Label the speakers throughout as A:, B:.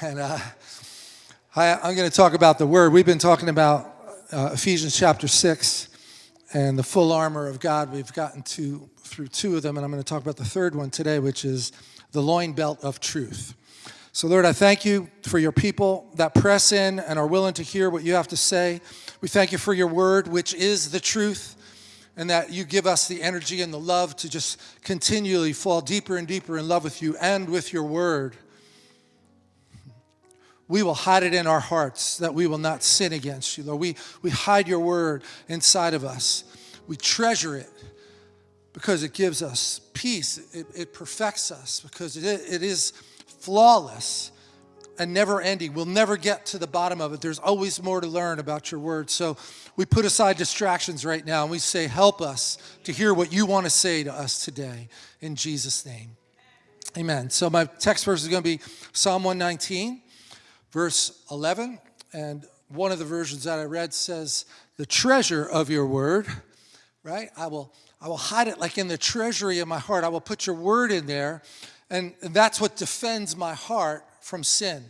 A: And uh, I, I'm going to talk about the Word. We've been talking about uh, Ephesians chapter 6 and the full armor of God. We've gotten to through two of them, and I'm going to talk about the third one today, which is the loin belt of truth. So, Lord, I thank you for your people that press in and are willing to hear what you have to say. We thank you for your word, which is the truth and that you give us the energy and the love to just continually fall deeper and deeper in love with you and with your word. We will hide it in our hearts that we will not sin against you, Lord. We, we hide your word inside of us. We treasure it because it gives us peace. It, it perfects us because it, it is flawless and never ending. We'll never get to the bottom of it. There's always more to learn about your word. So we put aside distractions right now and we say, help us to hear what you want to say to us today in Jesus' name. Amen. So my text verse is going to be Psalm 119, verse 11. And one of the versions that I read says, the treasure of your word, right? I will, I will hide it like in the treasury of my heart. I will put your word in there. And, and that's what defends my heart from sin.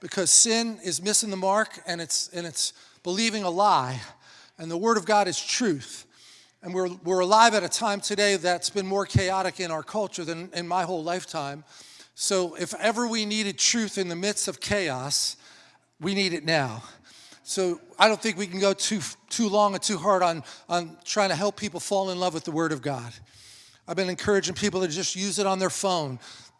A: Because sin is missing the mark and it's, and it's believing a lie. And the Word of God is truth. And we're, we're alive at a time today that's been more chaotic in our culture than in my whole lifetime. So if ever we needed truth in the midst of chaos, we need it now. So I don't think we can go too, too long and too hard on, on trying to help people fall in love with the Word of God. I've been encouraging people to just use it on their phone.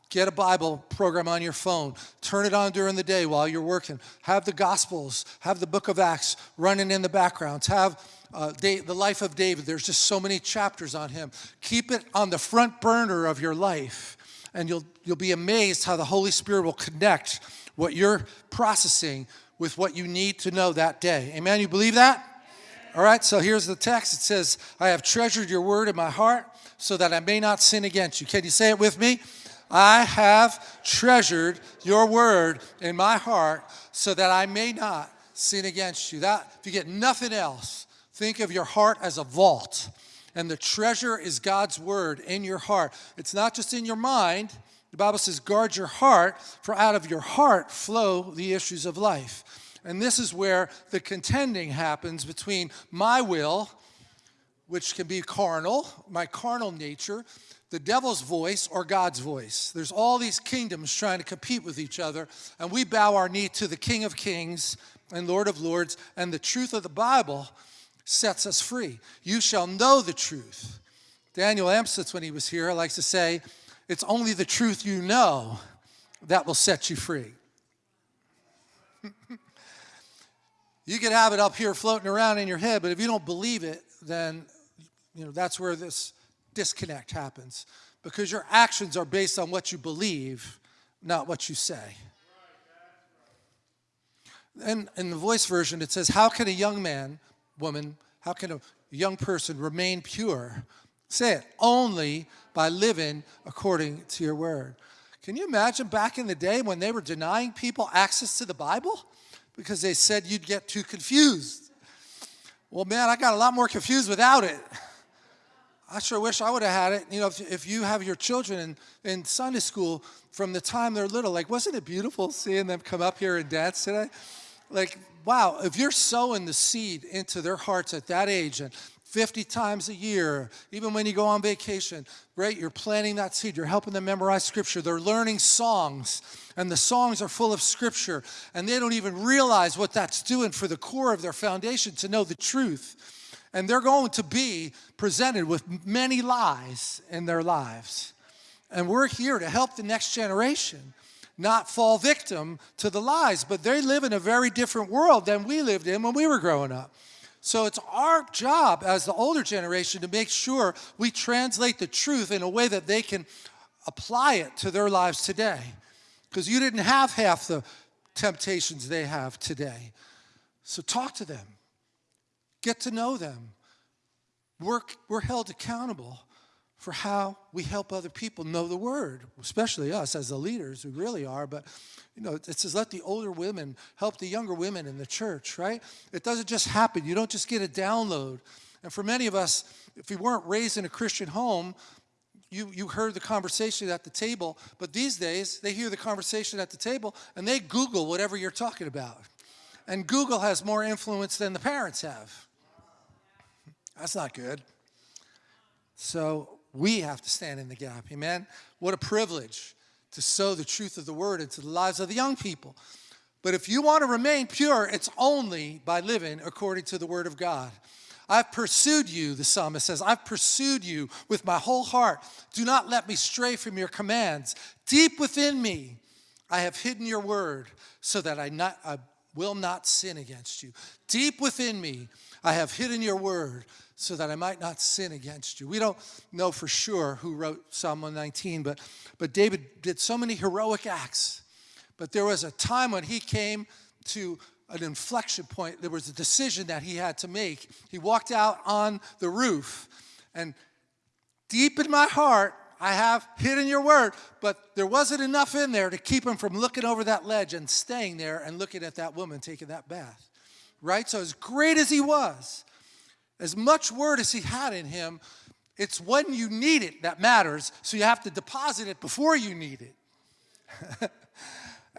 A: Get a Bible program on your phone. Turn it on during the day while you're working. Have the Gospels, have the book of Acts running in the background. Have uh, the life of David. There's just so many chapters on him. Keep it on the front burner of your life, and you'll, you'll be amazed how the Holy Spirit will connect what you're processing with what you need to know that day. Amen? You believe that? All right, so here's the text. It says, I have treasured your word in my heart so that I may not sin against you. Can you say it with me? I have treasured your word in my heart so that I may not sin against you. That if you get nothing else, think of your heart as a vault. And the treasure is God's word in your heart. It's not just in your mind. The Bible says, guard your heart, for out of your heart flow the issues of life. And this is where the contending happens between my will, which can be carnal, my carnal nature, the devil's voice or God's voice. There's all these kingdoms trying to compete with each other, and we bow our knee to the King of Kings and Lord of Lords, and the truth of the Bible sets us free. You shall know the truth. Daniel Amstutz, when he was here, likes to say, it's only the truth you know that will set you free. you can have it up here floating around in your head, but if you don't believe it, then you know that's where this disconnect happens because your actions are based on what you believe, not what you say. And in the voice version, it says, How can a young man, woman, how can a young person remain pure? Say it, only by living according to your word. Can you imagine back in the day when they were denying people access to the Bible? Because they said you'd get too confused. Well, man, I got a lot more confused without it. I sure wish I would have had it. You know, if, if you have your children in, in Sunday school from the time they're little, like, wasn't it beautiful seeing them come up here and dance today? Like, wow, if you're sowing the seed into their hearts at that age and 50 times a year, even when you go on vacation, right? You're planting that seed. You're helping them memorize scripture. They're learning songs, and the songs are full of scripture, and they don't even realize what that's doing for the core of their foundation to know the truth. And they're going to be presented with many lies in their lives. And we're here to help the next generation not fall victim to the lies, but they live in a very different world than we lived in when we were growing up. So it's our job as the older generation to make sure we translate the truth in a way that they can apply it to their lives today. Because you didn't have half the temptations they have today. So talk to them. Get to know them. We're, we're held accountable for how we help other people know the word, especially us as the leaders, we really are. But, you know, it says let the older women help the younger women in the church, right? It doesn't just happen. You don't just get a download. And for many of us, if we weren't raised in a Christian home, you, you heard the conversation at the table, but these days they hear the conversation at the table and they Google whatever you're talking about. And Google has more influence than the parents have. That's not good. So we have to stand in the gap. Amen. What a privilege to sow the truth of the word into the lives of the young people. But if you want to remain pure, it's only by living according to the word of God. I've pursued you, the psalmist says, I've pursued you with my whole heart. Do not let me stray from your commands. Deep within me, I have hidden your word so that I, not, I will not sin against you. Deep within me, I have hidden your word so that I might not sin against you. We don't know for sure who wrote Psalm 119, but, but David did so many heroic acts. But there was a time when he came to an inflection point. There was a decision that he had to make. He walked out on the roof, and deep in my heart, I have hidden your word, but there wasn't enough in there to keep him from looking over that ledge and staying there and looking at that woman taking that bath. Right? So, as great as he was, as much word as he had in him, it's when you need it that matters. So, you have to deposit it before you need it.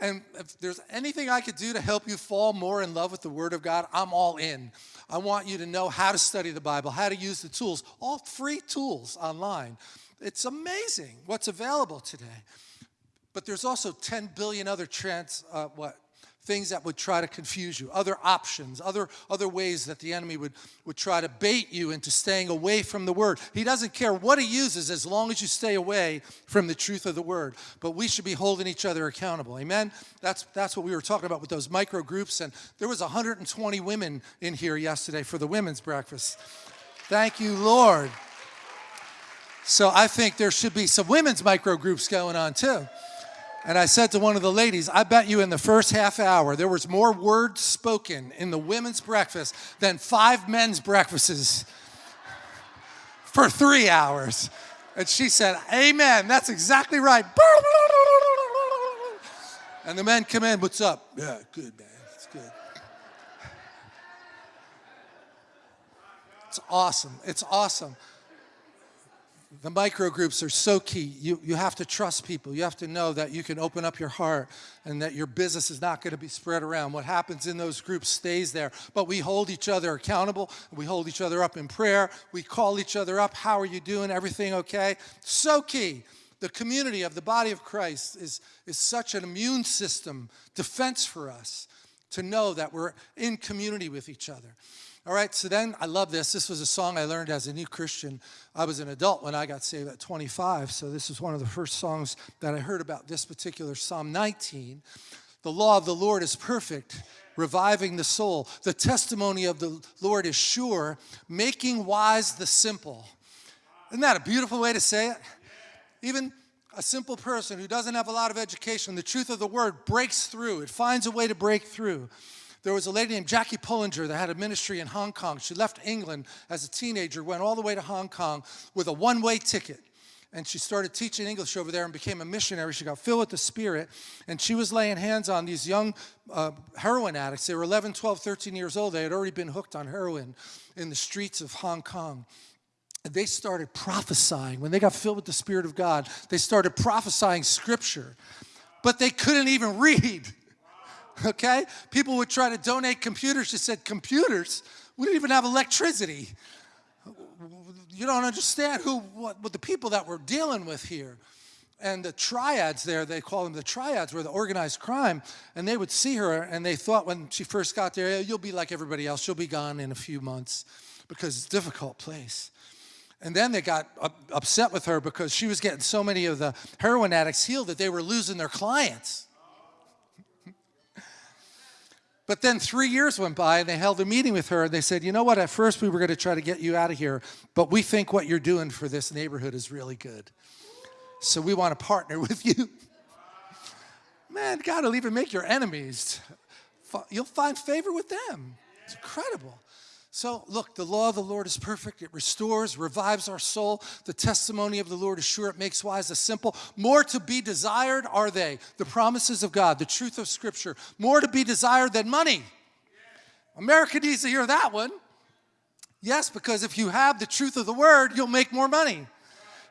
A: And if there's anything I could do to help you fall more in love with the Word of God, I'm all in. I want you to know how to study the Bible, how to use the tools, all free tools online. It's amazing what's available today. But there's also 10 billion other trans, uh, what, things that would try to confuse you, other options, other, other ways that the enemy would, would try to bait you into staying away from the word. He doesn't care what he uses as long as you stay away from the truth of the word. But we should be holding each other accountable. Amen? That's, that's what we were talking about with those micro groups. And there was 120 women in here yesterday for the women's breakfast. Thank you, Lord. So I think there should be some women's micro groups going on too. And I said to one of the ladies, I bet you in the first half hour there was more words spoken in the women's breakfast than five men's breakfasts for three hours. And she said, Amen, that's exactly right. And the men come in, what's up? Yeah, good, man, it's good. It's awesome, it's awesome the micro groups are so key. You, you have to trust people. You have to know that you can open up your heart and that your business is not going to be spread around. What happens in those groups stays there. But we hold each other accountable. We hold each other up in prayer. We call each other up. How are you doing? Everything okay? So key. The community of the body of Christ is, is such an immune system defense for us to know that we're in community with each other. All right, so then I love this. This was a song I learned as a new Christian. I was an adult when I got saved at 25, so this is one of the first songs that I heard about this particular Psalm 19. The law of the Lord is perfect, reviving the soul. The testimony of the Lord is sure, making wise the simple. Isn't that a beautiful way to say it? Even a simple person who doesn't have a lot of education, the truth of the word breaks through. It finds a way to break through. There was a lady named Jackie Pullinger that had a ministry in Hong Kong. She left England as a teenager, went all the way to Hong Kong with a one-way ticket. And she started teaching English over there and became a missionary. She got filled with the Spirit. And she was laying hands on these young uh, heroin addicts. They were 11, 12, 13 years old. They had already been hooked on heroin in the streets of Hong Kong. And they started prophesying. When they got filled with the Spirit of God, they started prophesying Scripture. But they couldn't even read okay? People would try to donate computers. She said, computers? We didn't even have electricity. You don't understand who, what, what the people that we're dealing with here. And the triads there, they call them the triads, were the organized crime. And they would see her, and they thought when she first got there, you'll be like everybody else. You'll be gone in a few months because it's a difficult place. And then they got upset with her because she was getting so many of the heroin addicts healed that they were losing their clients. But then three years went by and they held a meeting with her and they said, you know what, at first we were going to try to get you out of here, but we think what you're doing for this neighborhood is really good. So we want to partner with you. Man, God will even make your enemies. You'll find favor with them. It's incredible. So, look, the law of the Lord is perfect. It restores, revives our soul. The testimony of the Lord is sure. It makes wise the simple. More to be desired are they, the promises of God, the truth of Scripture. More to be desired than money. America needs to hear that one. Yes, because if you have the truth of the word, you'll make more money.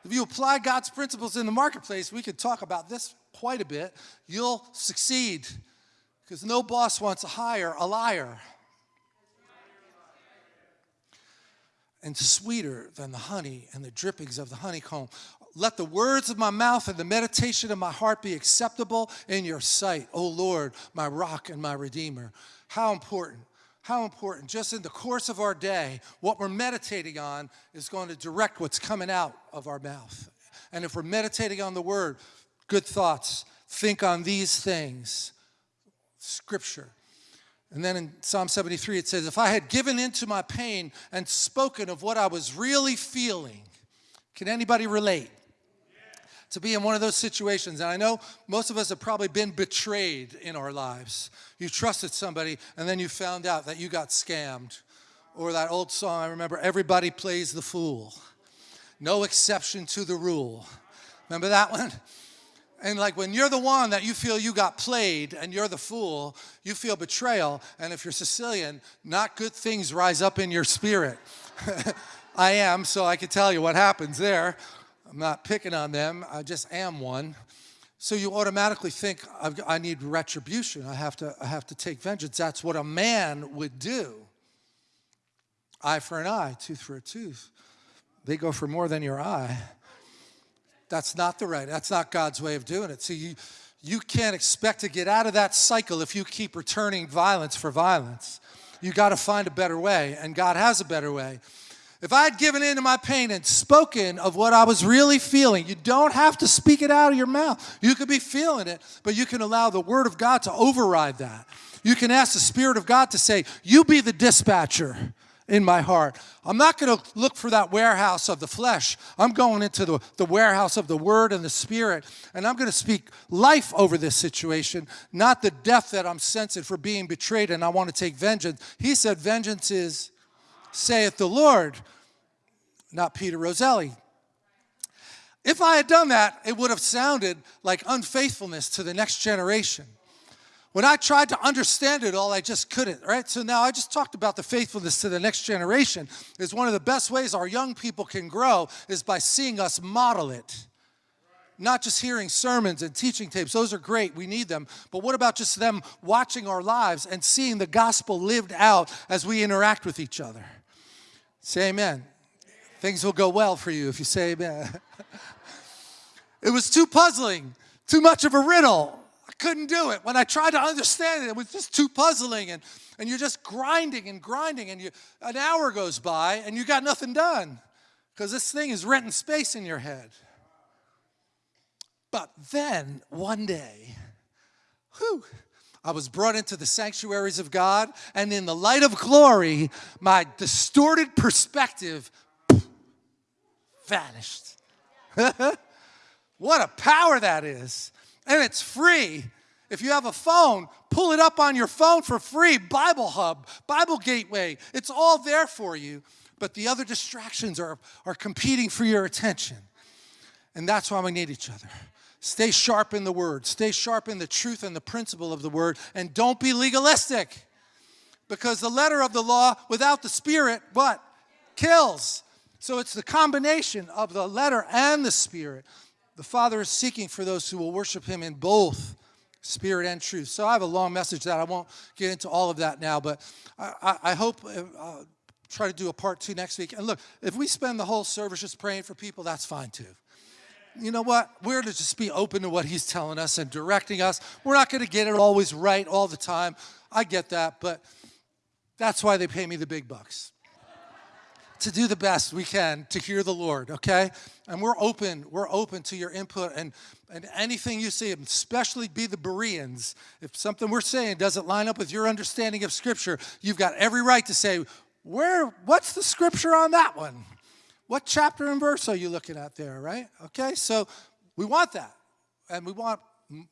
A: if you apply God's principles in the marketplace, we could talk about this quite a bit, you'll succeed. Because no boss wants to hire a liar. And sweeter than the honey and the drippings of the honeycomb. Let the words of my mouth and the meditation of my heart be acceptable in your sight, O Lord, my rock and my redeemer. How important how important, just in the course of our day, what we're meditating on is going to direct what's coming out of our mouth. And if we're meditating on the word, good thoughts, think on these things, scripture. And then in Psalm 73, it says, If I had given into my pain and spoken of what I was really feeling, can anybody relate? to be in one of those situations. And I know most of us have probably been betrayed in our lives. You trusted somebody and then you found out that you got scammed. Or that old song I remember, everybody plays the fool. No exception to the rule. Remember that one? And like when you're the one that you feel you got played and you're the fool, you feel betrayal. And if you're Sicilian, not good things rise up in your spirit. I am, so I can tell you what happens there. I'm not picking on them, I just am one. So you automatically think, i need retribution. I have, to, I have to take vengeance. That's what a man would do. Eye for an eye, tooth for a tooth. They go for more than your eye. That's not the right, that's not God's way of doing it. See, you, you can't expect to get out of that cycle if you keep returning violence for violence. You got to find a better way, and God has a better way. If I had given in to my pain and spoken of what I was really feeling, you don't have to speak it out of your mouth. You could be feeling it, but you can allow the Word of God to override that. You can ask the Spirit of God to say, You be the dispatcher in my heart. I'm not going to look for that warehouse of the flesh. I'm going into the, the warehouse of the Word and the Spirit, and I'm going to speak life over this situation, not the death that I'm sensing for being betrayed and I want to take vengeance. He said, Vengeance is saith the Lord, not Peter Roselli. If I had done that, it would have sounded like unfaithfulness to the next generation. When I tried to understand it all, I just couldn't, right? So now I just talked about the faithfulness to the next generation is one of the best ways our young people can grow is by seeing us model it. Not just hearing sermons and teaching tapes, those are great, we need them. But what about just them watching our lives and seeing the gospel lived out as we interact with each other? Say amen. Things will go well for you if you say amen. it was too puzzling, too much of a riddle. Couldn't do it. When I tried to understand it, it was just too puzzling. And, and you're just grinding and grinding, and you, an hour goes by, and you got nothing done because this thing is renting space in your head. But then one day, whew, I was brought into the sanctuaries of God, and in the light of glory, my distorted perspective vanished. what a power that is. And it's free. If you have a phone, pull it up on your phone for free. Bible Hub, Bible Gateway, it's all there for you. But the other distractions are, are competing for your attention. And that's why we need each other. Stay sharp in the word. Stay sharp in the truth and the principle of the word. And don't be legalistic. Because the letter of the law without the spirit, what? Kills. So it's the combination of the letter and the spirit. The Father is seeking for those who will worship him in both spirit and truth. So I have a long message that I won't get into all of that now, but I, I, I hope uh, try to do a part two next week. And look, if we spend the whole service just praying for people, that's fine too you know what? We're to just be open to what he's telling us and directing us. We're not going to get it always right all the time. I get that, but that's why they pay me the big bucks. To do the best we can to hear the Lord, okay? And we're open, we're open to your input and, and anything you see, especially be the Bereans. If something we're saying doesn't line up with your understanding of Scripture, you've got every right to say, where, what's the Scripture on that one? What chapter and verse are you looking at there, right? Okay, so we want that. And we want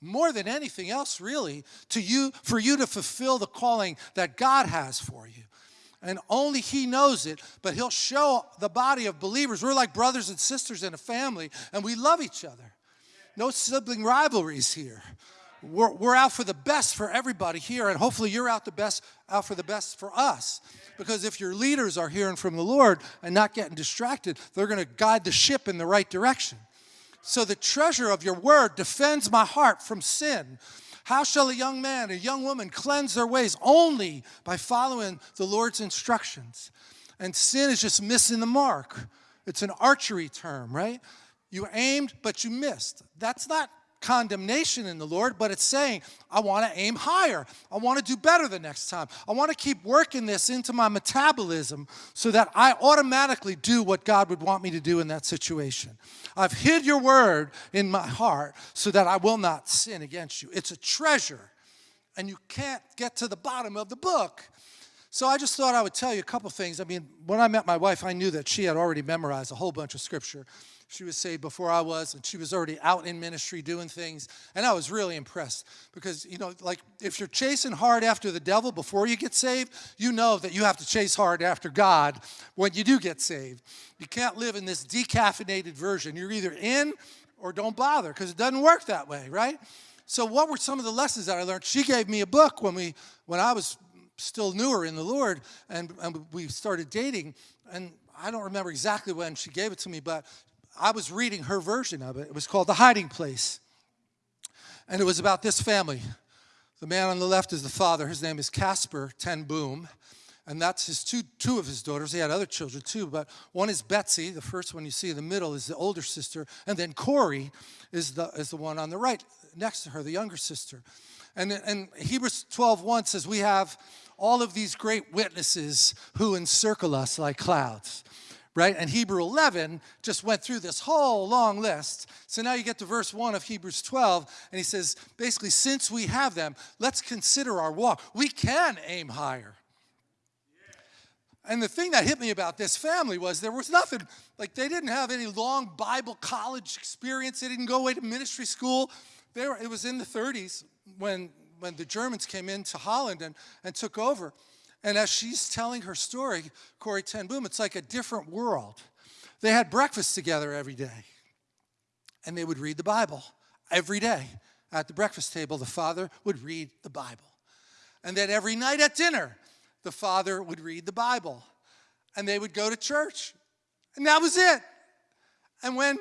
A: more than anything else, really, to you for you to fulfill the calling that God has for you. And only He knows it, but He'll show the body of believers. We're like brothers and sisters in a family, and we love each other. No sibling rivalries here. we're, we're out for the best for everybody here, and hopefully you're out the best out for the best for us. Because if your leaders are hearing from the Lord and not getting distracted, they're going to guide the ship in the right direction. So the treasure of your word defends my heart from sin. How shall a young man, a young woman cleanse their ways? Only by following the Lord's instructions. And sin is just missing the mark. It's an archery term, right? You aimed, but you missed. That's not condemnation in the Lord, but it's saying, I want to aim higher. I want to do better the next time. I want to keep working this into my metabolism so that I automatically do what God would want me to do in that situation. I've hid your word in my heart so that I will not sin against you. It's a treasure, and you can't get to the bottom of the book. So I just thought I would tell you a couple things. I mean, when I met my wife, I knew that she had already memorized a whole bunch of scripture. She was saved before I was, and she was already out in ministry doing things. And I was really impressed because, you know, like if you're chasing hard after the devil before you get saved, you know that you have to chase hard after God when you do get saved. You can't live in this decaffeinated version. You're either in or don't bother because it doesn't work that way, right? So what were some of the lessons that I learned? She gave me a book when we when I was still newer in the Lord and, and we started dating and I don't remember exactly when she gave it to me, but I was reading her version of it. It was called The Hiding Place. And it was about this family. The man on the left is the father. His name is Casper Ten Boom. And that's his two, two of his daughters. He had other children too, but one is Betsie. The first one you see in the middle is the older sister. And then Corrie is the, is the one on the right next to her, the younger sister. And, and Hebrews 12, 1 says, we have all of these great witnesses who encircle us like clouds right? And Hebrew 11 just went through this whole long list. So now you get to verse 1 of Hebrews 12, and he says, basically, since we have them, let's consider our walk. We can aim higher. And the thing that hit me about this family was there was nothing, like they didn't have any long Bible college experience. They didn't go away to ministry school. They were, it was in the 30s when, when the Germans came into Holland and, and took over. And as she's telling her story, Corrie Ten Boom, it's like a different world. They had breakfast together every day, and they would read the Bible every day. At the breakfast table, the father would read the Bible. And then every night at dinner, the father would read the Bible. And they would go to church. And that was it. And when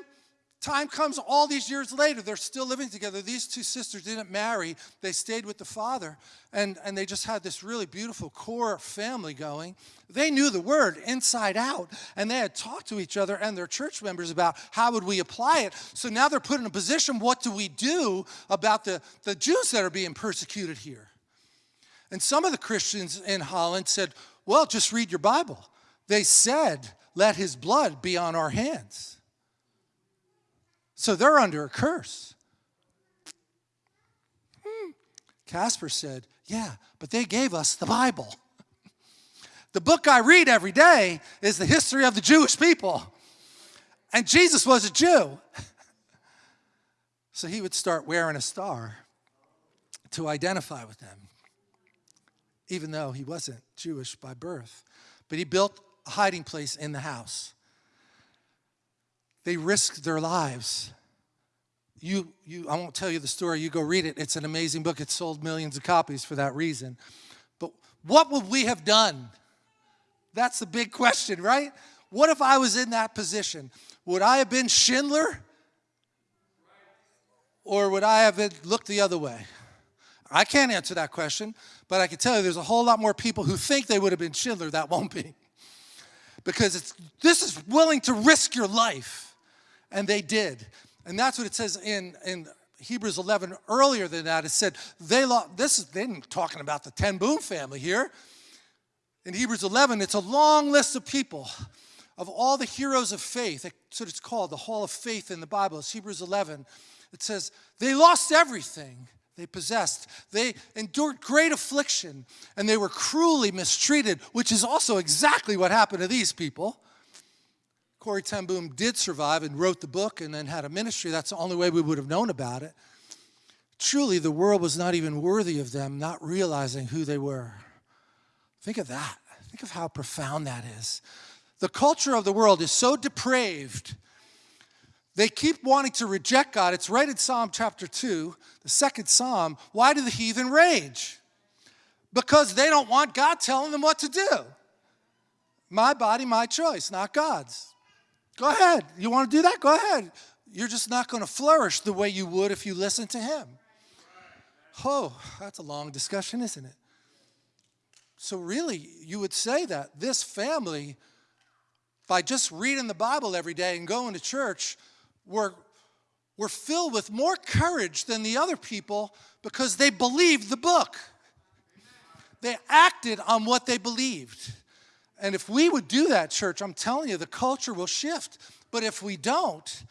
A: Time comes all these years later, they're still living together. These two sisters didn't marry, they stayed with the father, and, and they just had this really beautiful core family going. They knew the word inside out, and they had talked to each other and their church members about how would we apply it. So now they're put in a position what do we do about the, the Jews that are being persecuted here? And some of the Christians in Holland said, well, just read your Bible. They said, let his blood be on our hands. So they're under a curse. Hmm. Casper said, Yeah, but they gave us the Bible. The book I read every day is the history of the Jewish people. And Jesus was a Jew. So he would start wearing a star to identify with them, even though he wasn't Jewish by birth. But he built a hiding place in the house. They risked their lives. You, you, I won't tell you the story. You go read it. It's an amazing book. It sold millions of copies for that reason. But what would we have done? That's the big question, right? What if I was in that position? Would I have been Schindler? Or would I have looked the other way? I can't answer that question, but I can tell you there's a whole lot more people who think they would have been Schindler that won't be. Because it's, this is willing to risk your life. And they did. And that's what it says in, in Hebrews 11. Earlier than that, it said they lost, this is, they didn't talking about the Ten Boom family here. In Hebrews 11, it's a long list of people, of all the heroes of faith. That's what it's called, the Hall of Faith in the Bible. It's Hebrews 11. It says, they lost everything they possessed. They endured great affliction, and they were cruelly mistreated, which is also exactly what happened to these people. Corrie Ten Boom did survive and wrote the book and then had a ministry, that's the only way we would have known about it. Truly, the world was not even worthy of them, not realizing who they were. Think of that. Think of how profound that is. The culture of the world is so depraved They keep wanting to reject God. It's right in Psalm chapter 2, the second Psalm. Why do the heathen rage? Because they don't want God telling them what to do. My body, my choice, not God's. Go ahead. You want to do that? Go ahead. You're just not going to flourish the way you would if you listen to Him. Oh, that's a long discussion, isn't it? So, really, you would say that this family, by just reading the Bible every day and going to church, were, were filled with more courage than the other people because they believed the book. They acted on what they believed. And if we would do that, church, I'm telling you, the culture will shift. But if we don't,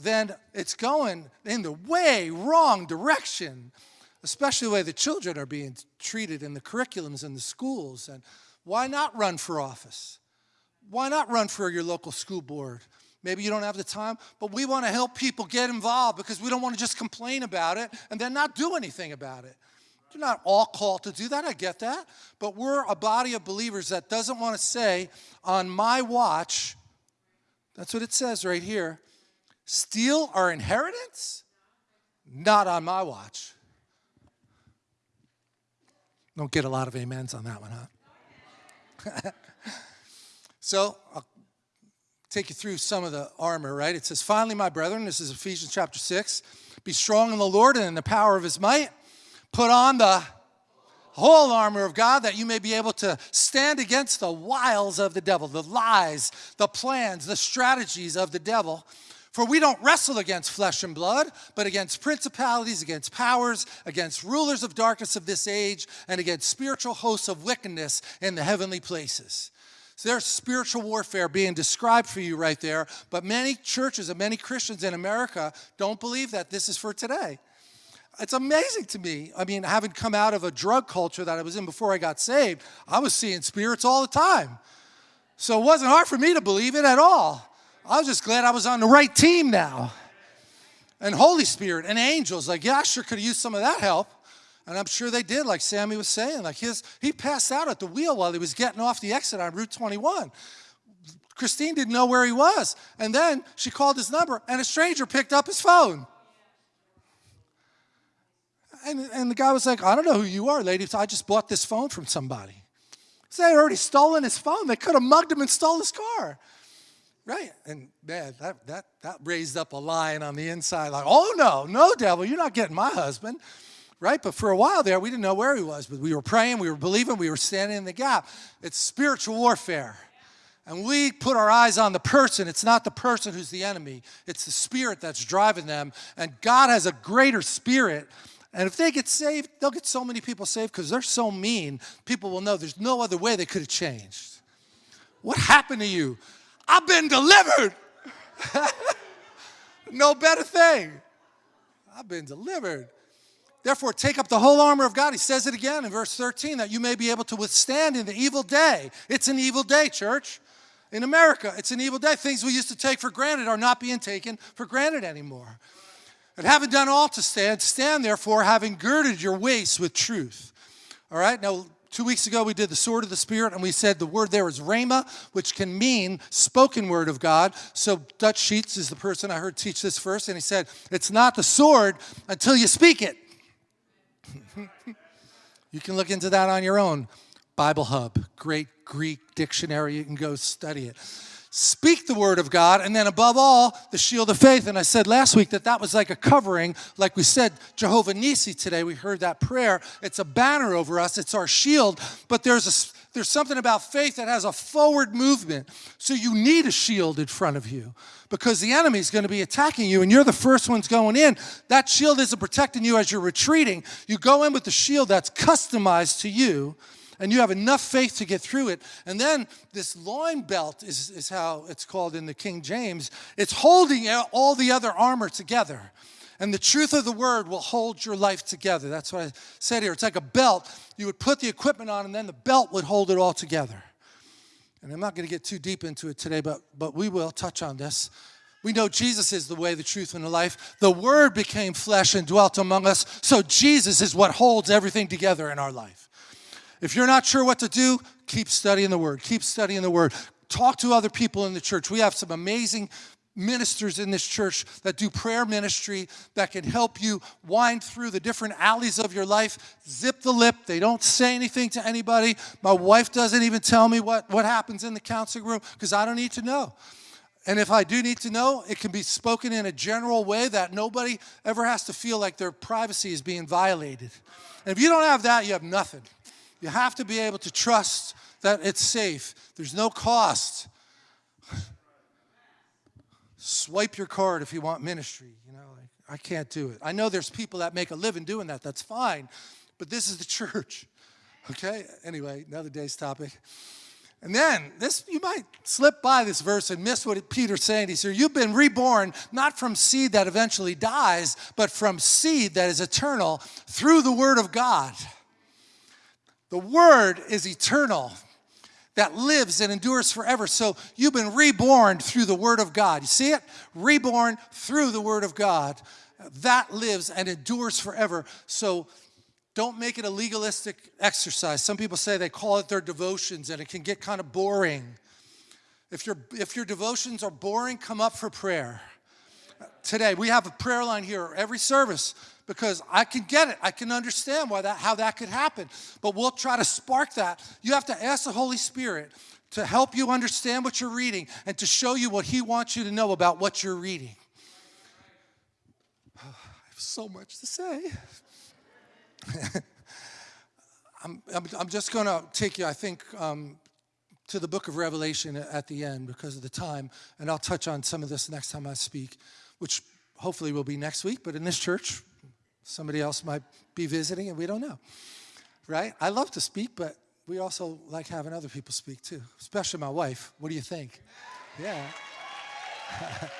A: then it's going in the way wrong direction, especially the way the children are being treated in the curriculums in the schools. And why not run for office? Why not run for your local school board? Maybe you don't have the time, but we want to help people get involved because we don't want to just complain about it and then not do anything about it. You're not all called to do that, I get that. But we're a body of believers that doesn't want to say, on my watch, that's what it says right here, steal our inheritance? Not on my watch. Don't get a lot of amens on that one, huh? so I'll take you through some of the armor, right? It says, Finally, my brethren, this is Ephesians chapter 6, be strong in the Lord and in the power of his might. Put on the whole armor of God that you may be able to stand against the wiles of the devil, the lies, the plans, the strategies of the devil. For we don't wrestle against flesh and blood, but against principalities, against powers, against rulers of darkness of this age, and against spiritual hosts of wickedness in the heavenly places. So there's spiritual warfare being described for you right there, but many churches and many Christians in America don't believe that this is for today it's amazing to me. I mean, having come out of a drug culture that I was in before I got saved, I was seeing spirits all the time. So it wasn't hard for me to believe it at all. I was just glad I was on the right team now. And Holy Spirit and angels, like, yeah, I sure could have used some of that help. And I'm sure they did, like Sammy was saying. Like his, he passed out at the wheel while he was getting off the exit on Route 21. Christine didn't know where he was. And then she called his number, and a stranger picked up his phone. And, and the guy was like, I don't know who you are, lady. I just bought this phone from somebody. So they had already stolen his phone. They could have mugged him and stole his car. Right? And man, that, that, that raised up a lion on the inside, like, oh no, no, devil, you're not getting my husband. Right? But for a while there, we didn't know where he was, but we were praying, we were believing, we were standing in the gap. It's spiritual warfare. And we put our eyes on the person. It's not the person who's the enemy, it's the spirit that's driving them. And God has a greater spirit and if they get saved, they'll get so many people saved because they're so mean, people will know there's no other way they could have changed. What happened to you? I've been delivered. no better thing. I've been delivered. Therefore, take up the whole armor of God. He says it again in verse 13 that you may be able to withstand in the evil day. It's an evil day, church. In America, it's an evil day. Things we used to take for granted are not being taken for granted anymore. And having done all to stand, stand therefore, having girded your waist with truth. All right, now two weeks ago we did the sword of the Spirit, and we said the word there is rhema, which can mean spoken word of God. So Dutch Sheets is the person I heard teach this first, and he said, it's not the sword until you speak it. you can look into that on your own. Bible Hub, great Greek dictionary, you can go study it speak the word of God, and then above all, the shield of faith. And I said last week that that was like a covering, like we said, Jehovah Nissi today. We heard that prayer. It's a banner over us, it's our shield, but there's a there's something about faith that has a forward movement. So you need a shield in front of you because the enemy is going to be attacking you and you're the first ones going in. That shield isn't protecting you as you're retreating. You go in with the shield that's customized to you and you have enough faith to get through it. And then this loin belt is, is how it's called in the King James. It's holding all the other armor together. And the truth of the word will hold your life together. That's what I said here. It's like a belt. You would put the equipment on, and then the belt would hold it all together. And I'm not going to get too deep into it today, but, but we will touch on this. We know Jesus is the way, the truth, and the life. The Word became flesh and dwelt among us, so Jesus is what holds everything together in our life. If you're not sure what to do, keep studying the Word. Keep studying the Word. Talk to other people in the church. We have some amazing ministers in this church that do prayer ministry that can help you wind through the different alleys of your life. Zip the lip. They don't say anything to anybody. My wife doesn't even tell me what, what happens in the counseling room because I don't need to know. And if I do need to know, it can be spoken in a general way that nobody ever has to feel like their privacy is being violated. And if you don't have that, you have nothing. You have to be able to trust that it's safe. There's no cost. Swipe your card if you want ministry. You know, like, I can't do it. I know there's people that make a living doing that. That's fine. But this is the church. Okay? Anyway, another day's topic. And then this you might slip by this verse and miss what Peter's saying. He said, You've been reborn not from seed that eventually dies, but from seed that is eternal through the word of God. The word is eternal that lives and endures forever. So you've been reborn through the Word of God. You see it? Reborn through the Word of God. That lives and endures forever. So don't make it a legalistic exercise. Some people say they call it their devotions and it can get kind of boring. If, your if your devotions are boring, come up for prayer. Today, we have a prayer line here every service because I can get it. I can understand why that, how that could happen. But we'll try to spark that. You have to ask the Holy Spirit to help you understand what you're reading and to show you what He wants you to know about what you're reading. I have so much to say. I'm, I'm, I'm, just going to take you, I think, um, to the book of Revelation at the end because of the time, and I'll touch on some of this next time I speak, which hopefully will be next week, but in this church, Somebody else might be visiting and we don't know, right? I love to speak, but we also like having other people speak too, especially my wife. What do you think? Yeah.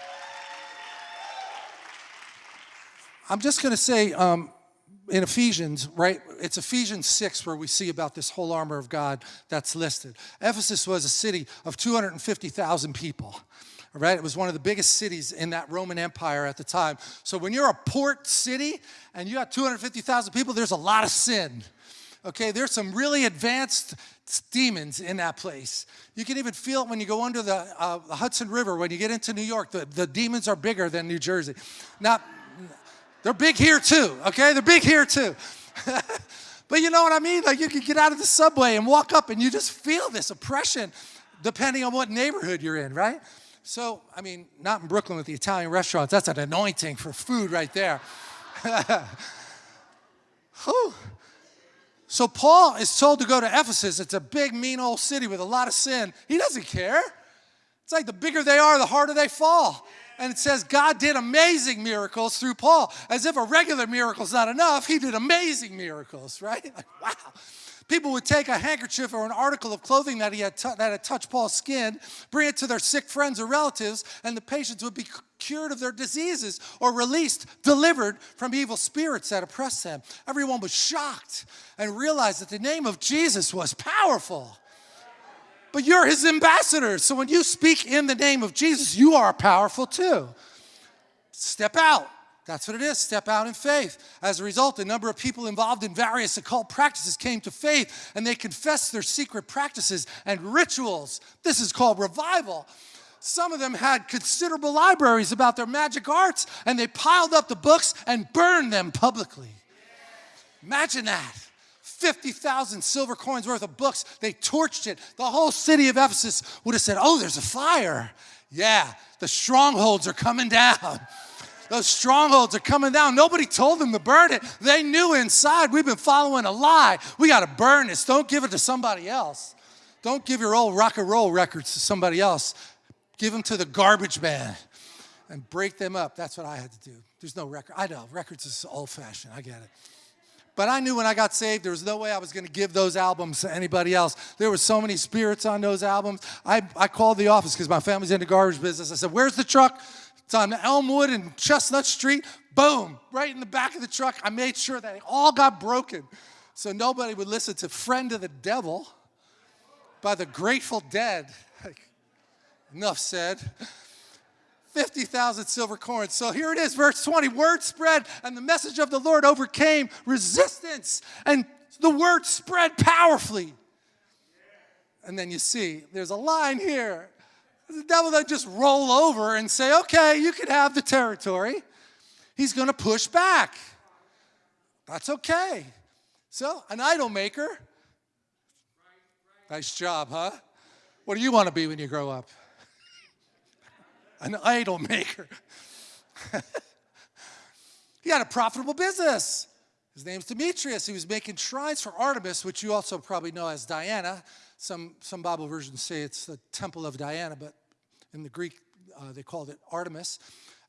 A: I'm just going to say um, in Ephesians, right? It's Ephesians 6 where we see about this whole armor of God that's listed. Ephesus was a city of 250,000 people right? It was one of the biggest cities in that Roman Empire at the time. So when you're a port city and you got 250,000 people, there's a lot of sin. Okay, there's some really advanced demons in that place. You can even feel it when you go under the, uh, the Hudson River, when you get into New York, the, the demons are bigger than New Jersey. Now, they're big here too, okay? They're big here too. but you know what I mean? Like you can get out of the subway and walk up and you just feel this oppression depending on what neighborhood you're in, right? So, I mean, not in Brooklyn with the Italian restaurants. That's an anointing for food right there. so Paul is told to go to Ephesus. It's a big, mean old city with a lot of sin. He doesn't care. It's like the bigger they are, the harder they fall. And it says God did amazing miracles through Paul. As if a regular miracle is not enough, he did amazing miracles, right? Like, wow. People would take a handkerchief or an article of clothing that, he had that had touched Paul's skin, bring it to their sick friends or relatives, and the patients would be cured of their diseases or released, delivered from evil spirits that oppressed them. Everyone was shocked and realized that the name of Jesus was powerful. But you're his ambassador, so when you speak in the name of Jesus, you are powerful too. Step out. That's what it is, step out in faith. As a result, a number of people involved in various occult practices came to faith and they confessed their secret practices and rituals. This is called revival. Some of them had considerable libraries about their magic arts and they piled up the books and burned them publicly. Imagine that. 50,000 silver coins worth of books. They torched it. The whole city of Ephesus would have said, Oh, there's a fire. Yeah, the strongholds are coming down. Those strongholds are coming down. Nobody told them to burn it. They knew inside we've been following a lie. We got to burn this. Don't give it to somebody else. Don't give your old rock and roll records to somebody else. Give them to the garbage man and break them up. That's what I had to do. There's no record. I know, records is old fashioned. I get it. But I knew when I got saved, there was no way I was going to give those albums to anybody else. There were so many spirits on those albums. I, I called the office because my family's in the garbage business. I said, Where's the truck? It's on Elmwood and Chestnut Street. Boom, right in the back of the truck. I made sure that it all got broken so nobody would listen to Friend of the Devil by the Grateful Dead. Enough said. 50,000 silver coins. So here it is, verse 20. Word spread, and the message of the Lord overcame resistance, and the word spread powerfully. And then you see, there's a line here The devil doesn't just roll over and say, okay, you can have the territory. He's going to push back. That's okay. So, an idol maker. Nice job, huh? What do you want to be when you grow up? An idol maker. he had a profitable business. His name's Demetrius. He was making shrines for Artemis, which you also probably know as Diana. Some, some Bible versions say it's the temple of Diana, but in the Greek, uh, they called it Artemis.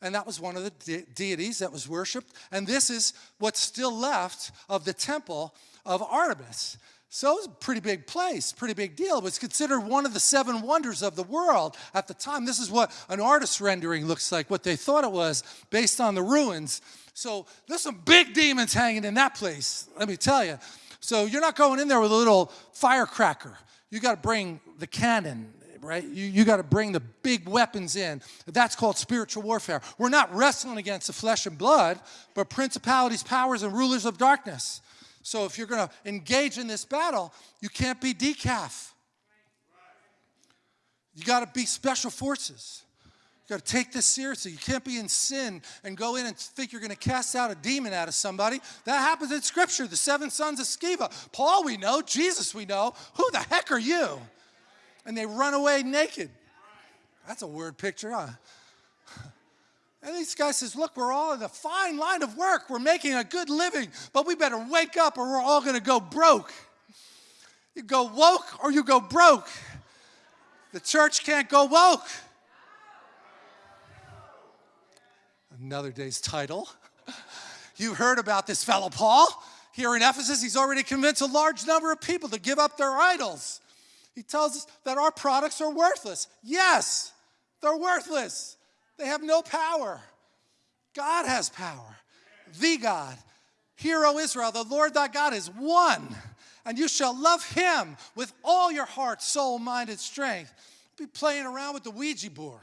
A: And that was one of the de deities that was worshiped. And this is what's still left of the temple of Artemis. So it was a pretty big place, pretty big deal. It was considered one of the seven wonders of the world at the time. This is what an artist rendering looks like, what they thought it was based on the ruins. So there's some big demons hanging in that place, let me tell you. So you're not going in there with a little firecracker. You got to bring the cannon, right? You, you got to bring the big weapons in. That's called spiritual warfare. We're not wrestling against the flesh and blood, but principalities, powers, and rulers of darkness. So if you're going to engage in this battle, you can't be decaf. You got to be special forces. You got to take this seriously. You can't be in sin and go in and think you're going to cast out a demon out of somebody. That happens in Scripture. The seven sons of Sceva. Paul, we know. Jesus, we know. Who the heck are you? And they run away naked. That's a weird picture, huh? And this guy says, Look, we're all in a fine line of work. We're making a good living, but we better wake up or we're all going to go broke. You go woke or you go broke. The church can't go woke. Another day's title. You heard about this fellow Paul. Here in Ephesus, he's already convinced a large number of people to give up their idols. He tells us that our products are worthless. Yes, they're worthless. They have no power. God has power. The God. Hear, O Israel, the Lord thy God is one, and you shall love him with all your heart, soul, mind, and strength. Be playing around with the Ouija board.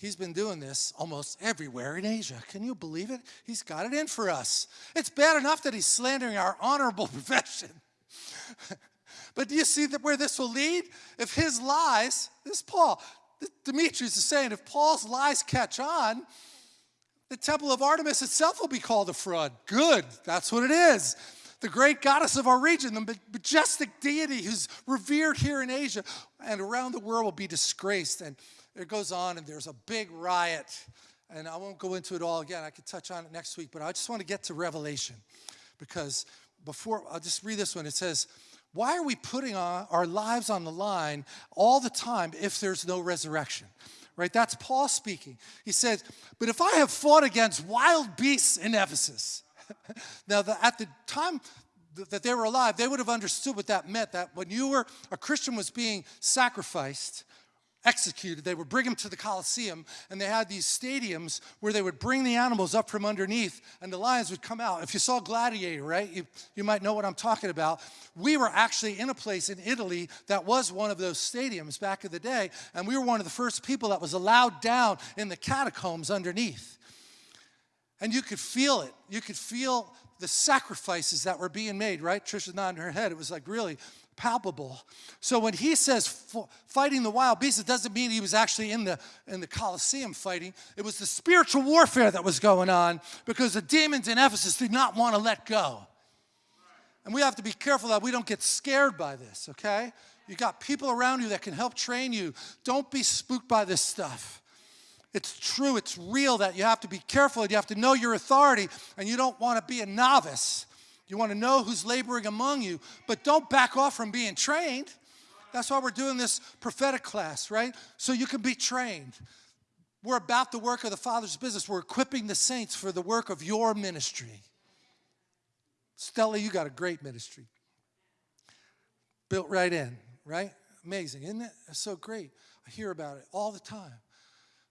A: He's been doing this almost everywhere in Asia. Can you believe it? He's got it in for us. It's bad enough that he's slandering our honorable profession. But do you see that where this will lead? If his lies, this Paul, Demetrius is saying, if Paul's lies catch on, the temple of Artemis itself will be called a fraud. Good, that's what it is. The great goddess of our region, the majestic deity who's revered here in Asia and around the world will be disgraced. And it goes on, and there's a big riot. And I won't go into it all again. I could touch on it next week, but I just want to get to Revelation because before, I'll just read this one. It says, why are we putting our lives on the line all the time if there's no resurrection? Right? That's Paul speaking. He says, But if I have fought against wild beasts in Ephesus, now the, at the time that they were alive, they would have understood what that meant that when you were, a Christian was being sacrificed, executed. They would bring them to the Colosseum, and they had these stadiums where they would bring the animals up from underneath, and the lions would come out. If you saw Gladiator, right, you, you might know what I'm talking about. We were actually in a place in Italy that was one of those stadiums back in the day, and we were one of the first people that was allowed down in the catacombs underneath. And you could feel it. You could feel the sacrifices that were being made, right? Trisha's nodding her head. It was like really palpable. So when he says fighting the wild beasts, it doesn't mean he was actually in the, in the Colosseum fighting. It was the spiritual warfare that was going on because the demons in Ephesus did not want to let go. And we have to be careful that we don't get scared by this, okay? You got people around you that can help train you. Don't be spooked by this stuff. It's true, it's real that you have to be careful and you have to know your authority and you don't want to be a novice. You want to know who's laboring among you, but don't back off from being trained. That's why we're doing this prophetic class, right? So you can be trained. We're about the work of the Father's business. We're equipping the saints for the work of your ministry. Stella, you got a great ministry. Built right in, right? Amazing, isn't it? So great. I hear about it all the time.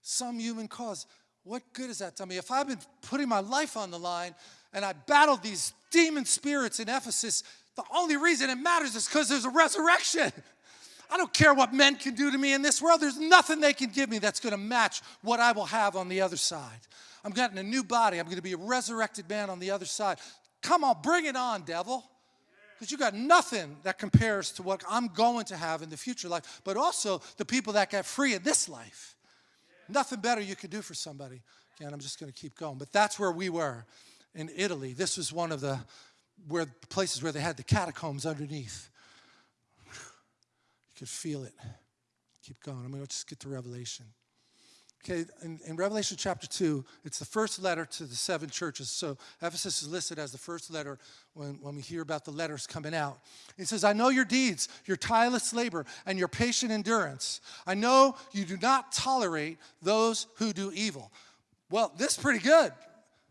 A: Some human cause. What good is that to me? If I've been putting my life on the line and I battled these demon spirits in Ephesus, the only reason it matters is because there's a resurrection. I don't care what men can do to me in this world. There's nothing they can give me that's going to match what I will have on the other side. I'm getting a new body. I'm going to be a resurrected man on the other side. Come on, bring it on, devil. Because you got nothing that compares to what I'm going to have in the future life, but also the people that got free in this life. Nothing better you could do for somebody. Again, I'm just going to keep going. But that's where we were in Italy. This was one of the where places where they had the catacombs underneath. You could feel it. Keep going. I'm going to just get to Revelation. Okay, in, in, Revelation chapter 2, it's the first letter to the seven churches. So Ephesus is listed as the first letter when, when we hear about the letters coming out. He says, I know your deeds, your tireless labor, and your patient endurance. I know you do not tolerate those who do evil. Well, this is pretty good.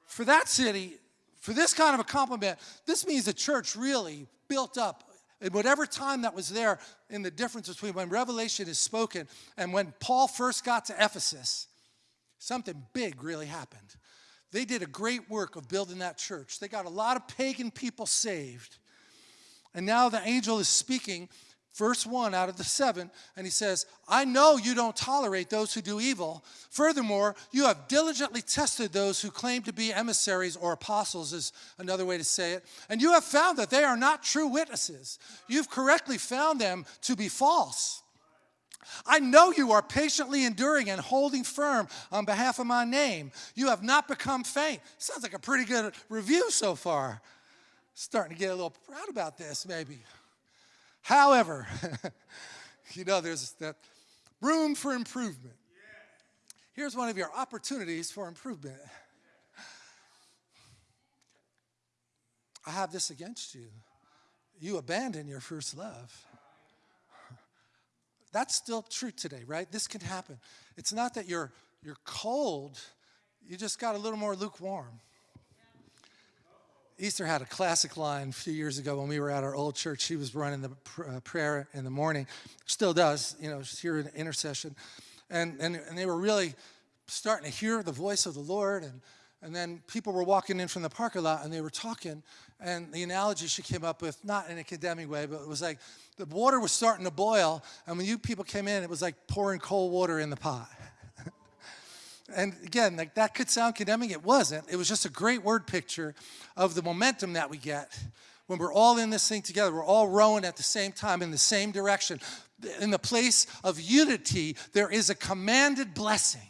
A: For that city, for this kind of a compliment, this means the church really built up in whatever time that was there in the difference between when Revelation is spoken and when Paul first got to Ephesus, something big really happened. They did a great work of building that church. They got a lot of pagan people saved. And now the angel is speaking verse 1 out of the seven, and he says, I know you don't tolerate those who do evil. Furthermore, you have diligently tested those who claim to be emissaries or apostles, is another way to say it, and you have found that they are not true witnesses. You've correctly found them to be false. I know you are patiently enduring and holding firm on behalf of my name. You have not become faint. Sounds like a pretty good review so far. Starting to get a little proud about this, maybe. However, you know, there's that room for improvement. Here's one of your opportunities for improvement. I have this against you. You abandon your first love. That's still true today, right? This can happen. It's not that you're you're cold, you just got a little more lukewarm. Easter had a classic line a few years ago when we were at our old church. She was running the pr uh, prayer in the morning, still does, you know, she's here in intercession. And, and, and they were really starting to hear the voice of the Lord. And, and then people were walking in from the parking lot and they were talking. And the analogy she came up with, not in a condemning way, but it was like the water was starting to boil. And when you people came in, it was like pouring cold water in the pot. And again, like that could sound condemning. It wasn't. It was just a great word picture of the momentum that we get when we're all in this thing together. We're all rowing at the same time in the same direction. In the place of unity, there is a commanded blessing.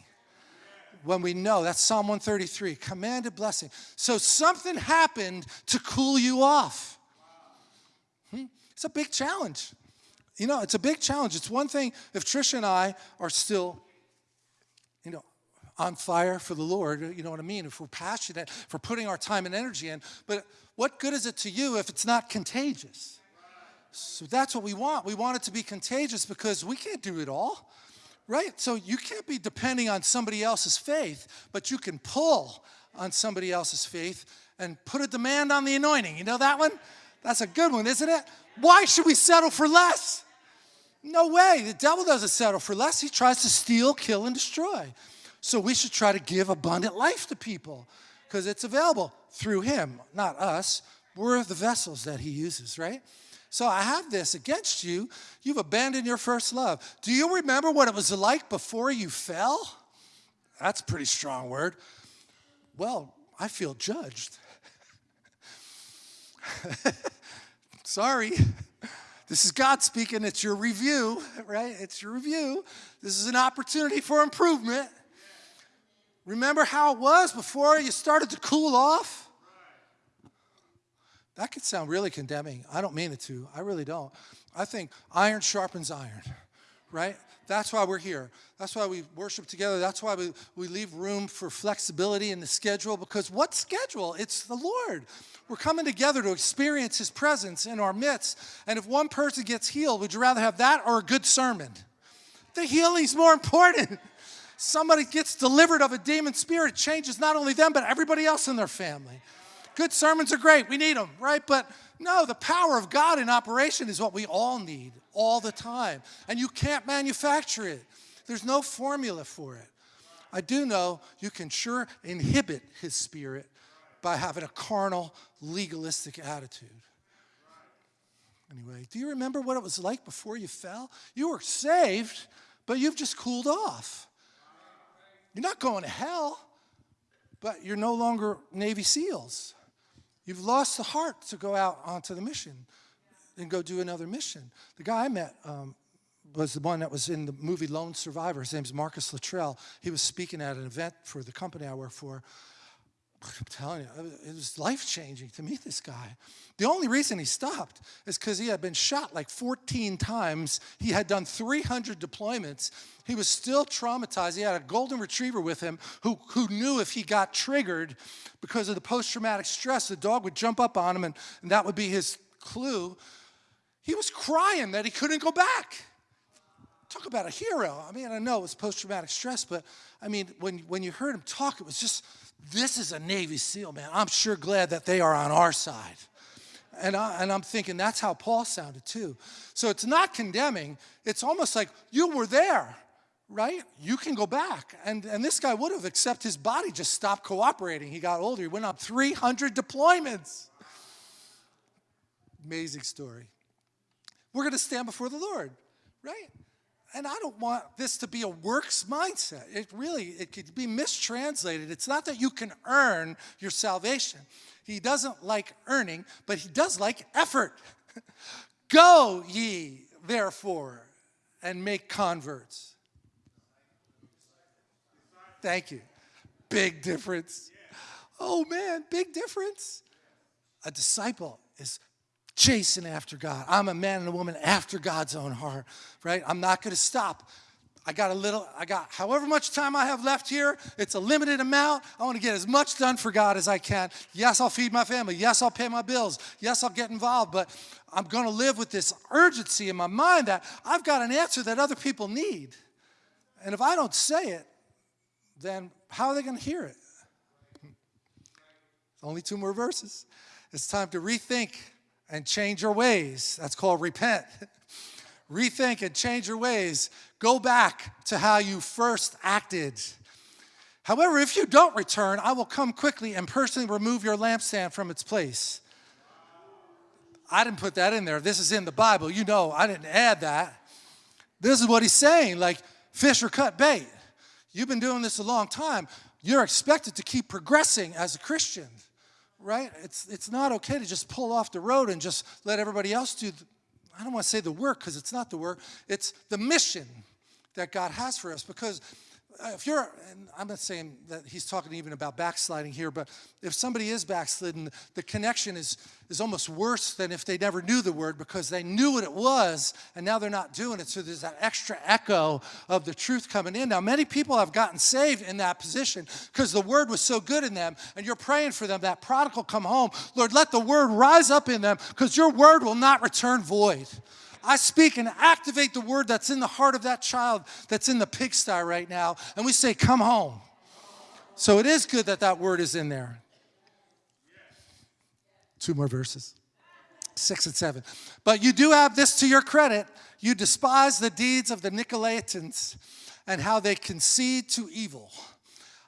A: When we know, that's Psalm 133, commanded blessing. So something happened to cool you off. Hmm? It's a big challenge. You know, it's a big challenge. It's one thing if Trisha and I are still, on fire for the Lord, you know what I mean? If we're passionate for putting our time and energy in, but what good is it to you if it's not contagious? So that's what we want. We want it to be contagious because we can't do it all, right? So you can't be depending on somebody else's faith, but you can pull on somebody else's faith and put a demand on the anointing. You know that one? That's a good one, isn't it? Why should we settle for less? No way. The devil doesn't settle for less. He tries to steal, kill, and destroy. So we should try to give abundant life to people because it's available through him, not us. We're the vessels that he uses, right? So I have this against you. You've abandoned your first love. Do you remember what it was like before you fell? That's a pretty strong word. Well, I feel judged. Sorry. This is God speaking. It's your review, right? It's your review. This is an opportunity for improvement. Remember how it was before you started to cool off? That could sound really condemning. I don't mean it to. I really don't. I think iron sharpens iron, right? That's why we're here. That's why we worship together. That's why we, we leave room for flexibility in the schedule because what schedule? It's the Lord. We're coming together to experience His presence in our midst. And if one person gets healed, would you rather have that or a good sermon? The healing's more important somebody gets delivered of a demon spirit, changes not only them, but everybody else in their family. Good sermons are great. We need them, right? But no, the power of God in operation is what we all need all the time. And you can't manufacture it. There's no formula for it. I do know you can sure inhibit his spirit by having a carnal, legalistic attitude. Anyway, do you remember what it was like before you fell? You were saved, but you've just cooled off. You're not going to hell, but you're no longer Navy SEALs. You've lost the heart to go out onto the mission. and go do another mission. The guy I met um, was the one that was in the movie Lone Survivor. His name's Marcus Luttrell. He was speaking at an event for the company I work for. I'm telling you, it was life changing to meet this guy. The only reason he stopped is because he had been shot like 14 times. He had done 300 deployments. He was still traumatized. He had a golden retriever with him who, who knew if he got triggered because of the post traumatic stress, the dog would jump up on him and, and that would be his clue. He was crying that he couldn't go back. Talk about a hero. I mean, I know it was post traumatic stress, but I mean, when, when you heard him talk, it was just this is a Navy SEAL, man. I'm sure glad that they are on our side. And, I, and I'm thinking that's how Paul sounded too. So it's not condemning. It's almost like you were there, right? You can go back. And, and this guy would have, except his body just stopped cooperating. He got older. He went on 300 deployments. Amazing story. We're going to stand before the Lord, right? And I don't want this to be a works mindset. It really, it could be mistranslated. It's not that you can earn your salvation. He doesn't like earning, but he does like effort. Go ye, therefore, and make converts. Thank you. Big difference. Oh man, big difference. A disciple is chasing after God. I'm a man and a woman after God's own heart, right? I'm not going to stop. I got a little, I got however much time I have left here. It's a limited amount. I want to get as much done for God as I can. Yes, I'll feed my family. Yes, I'll pay my bills. Yes, I'll get involved. But I'm going to live with this urgency in my mind that I've got an answer that other people need. And if I don't say it, then how are they going to hear it? Only two more verses. It's time to rethink and change your ways. That's called repent. Rethink and change your ways. Go back to how you first acted. However, if you don't return, I will come quickly and personally remove your lampstand from its place. I didn't put that in there. This is in the Bible. You know, I didn't add that. This is what he's saying like, fish or cut bait. You've been doing this a long time. You're expected to keep progressing as a Christian right? It's, it's not okay to just pull off the road and just let everybody else do, the, I don't want to say the work because it's not the work, it's the mission that God has for us because Uh, if you're, I'm not saying that he's talking even about backsliding here, but if somebody is backslidden, the connection is, is almost worse than if they never knew the word because they knew what it was and now they're not doing it. So there's that extra echo of the truth coming in. Now, many people have gotten saved in that position because the word was so good in them and you're praying for them, that prodigal come home. Lord, let the word rise up in them because your word will not return void. I speak and activate the word that's in the heart of that child that's in the pigsty right now. And we say, Come home. So it is good that that word is in there. Two more verses six and seven. But you do have this to your credit. You despise the deeds of the Nicolaitans and how they concede to evil.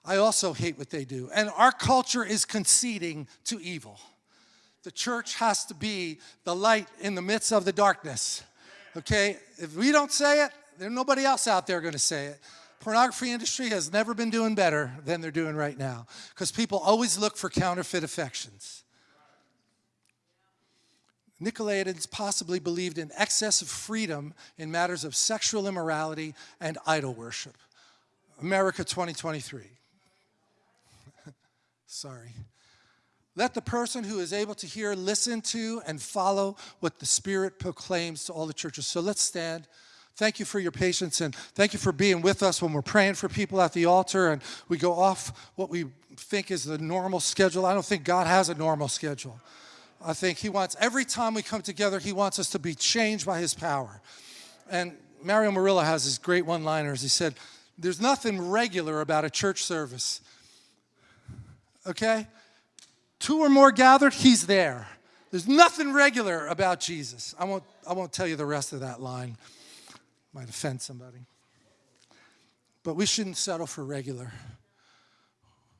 A: I also hate what they do. And our culture is conceding to evil. The church has to be the light in the midst of the darkness. Okay? If we don't say it, there's nobody else out there going to say it. Pornography industry has never been doing better than they're doing right now because people always look for counterfeit affections. Nicolaitans possibly believed in excessive freedom in matters of sexual immorality and idol worship. America 2023. Sorry. Let the person who is able to hear listen to and follow what the Spirit proclaims to all the churches. So let's stand. Thank you for your patience and thank you for being with us when we're praying for people at the altar and we go off what we think is the normal schedule. I don't think God has a normal schedule. I think He wants, every time we come together, He wants us to be changed by His power. And Mario Murillo has his great one liners. He said, There's nothing regular about a church service. Okay? Two or more gathered, he's there. There's nothing regular about Jesus. I won't, I won't tell you the rest of that line. Might offend somebody. But we shouldn't settle for regular.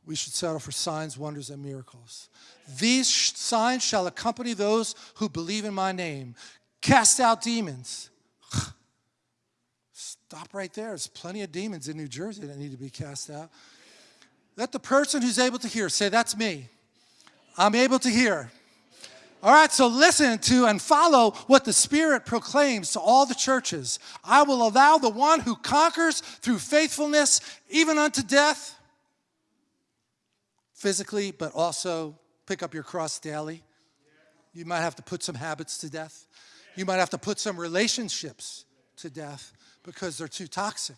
A: We should settle for signs, wonders, and miracles. These signs shall accompany those who believe in my name. Cast out demons. Stop right there. There's plenty of demons in New Jersey that need to be cast out. Let the person who's able to hear say, That's me. I'm able to hear. All right, so listen to and follow what the Spirit proclaims to all the churches. I will allow the one who conquers through faithfulness, even unto death, physically, but also pick up your cross daily. You might have to put some habits to death. You might have to put some relationships to death because they're too toxic.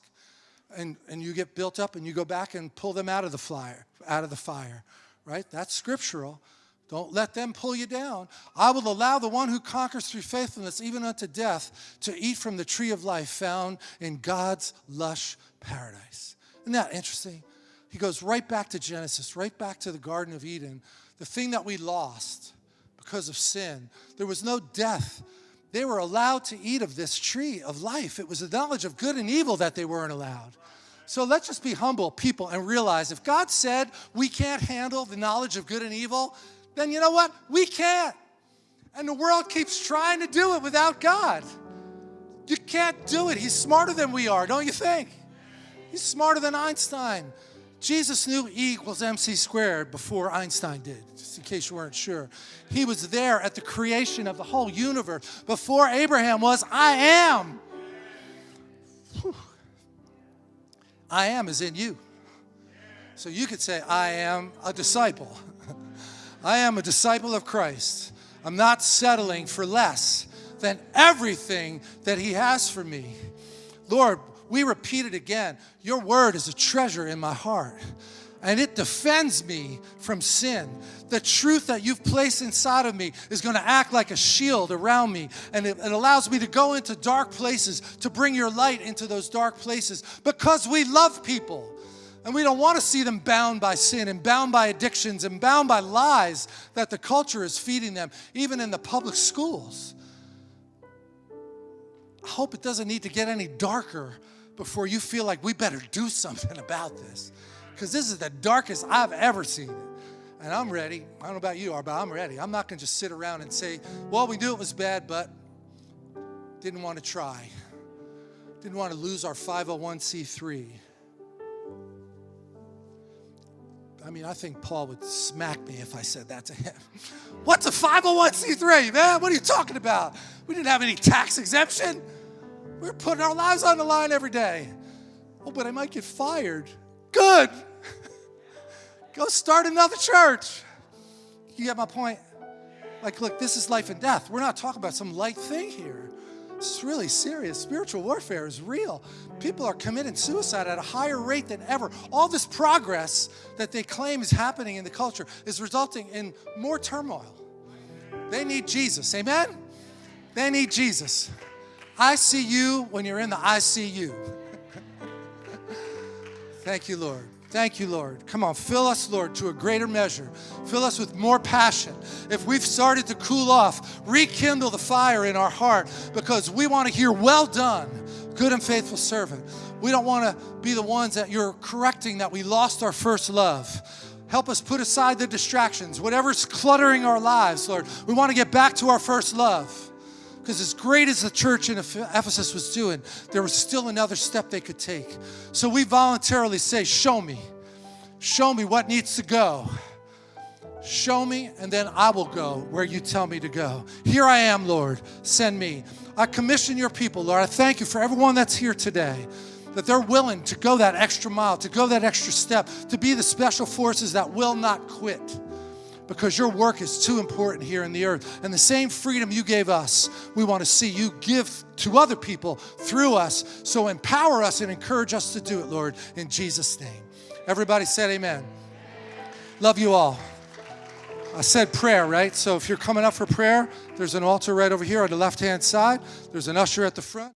A: And, and you get built up and you go back and pull them out of the fire, out of the fire, right? That's scriptural. Don't let them pull you down. I will allow the one who conquers through faithfulness, even unto death, to eat from the tree of life found in God's lush paradise. Isn't that interesting? He goes right back to Genesis, right back to the Garden of Eden, the thing that we lost because of sin. There was no death. They were allowed to eat of this tree of life. It was the knowledge of good and evil that they weren't allowed. So let's just be humble people and realize if God said we can't handle the knowledge of good and evil, then you know what? We can't. And the world keeps trying to do it without God. You can't do it. He's smarter than we are, don't you think? He's smarter than Einstein. Jesus knew E equals MC squared before Einstein did, just in case you weren't sure. He was there at the creation of the whole universe. Before Abraham was, I am. Whew. I am is in you. So you could say, I am a disciple. I am a disciple of Christ. I'm not settling for less than everything that He has for me. Lord, we repeat it again. Your word is a treasure in my heart and it defends me from sin. The truth that you've placed inside of me is going to act like a shield around me, and it, it, allows me to go into dark places, to bring your light into those dark places because we love people. And we don't want to see them bound by sin and bound by addictions and bound by lies that the culture is feeding them, even in the public schools. I hope it doesn't need to get any darker before you feel like we better do something about this. Because this is the darkest I've ever seen it. And I'm ready. I don't know about you but I'm ready. I'm not going to just sit around and say, well, we knew it was bad, but didn't want to try. Didn't want to lose our 501c3. I mean, I think Paul would smack me if I said that to him. What's a 501c3, man? What are you talking about? We didn't have any tax exemption. We're putting our lives on the line every day. Oh, but I might get fired. Good. Go start another church. You get my point? Like, look, this is life and death. We're not talking about some light thing here. Is really serious. Spiritual warfare is real. People are committing suicide at a higher rate than ever. All this progress that they claim is happening in the culture is resulting in more turmoil. They need Jesus. Amen? They need Jesus. I see you when you're in the ICU. Thank you, Lord. Thank you, Lord. Come on, fill us, Lord, to a greater measure. Fill us with more passion. If we've started to cool off, rekindle the fire in our heart because we want to hear, well done, good and faithful servant. We don't want to be the ones that you're correcting that we lost our first love. Help us put aside the distractions, whatever's cluttering our lives, Lord. We want to get back to our first love. Because as great as the church in Ephesus was doing, there was still another step they could take. So we voluntarily say, Show me. Show me what needs to go. Show me, and then I will go where you tell me to go. Here I am, Lord. Send me. I commission your people, Lord. I thank you for everyone that's here today that they're willing to go that extra mile, to go that extra step, to be the special forces that will not quit because your work is too important here in the earth. And the same freedom you gave us, we want to see you give to other people through us. So empower us and encourage us to do it, Lord, in Jesus' name. Everybody said amen. Love you all. I said prayer, right? So if you're coming up for prayer, there's an altar right over here on the left hand side. There's an usher at the front.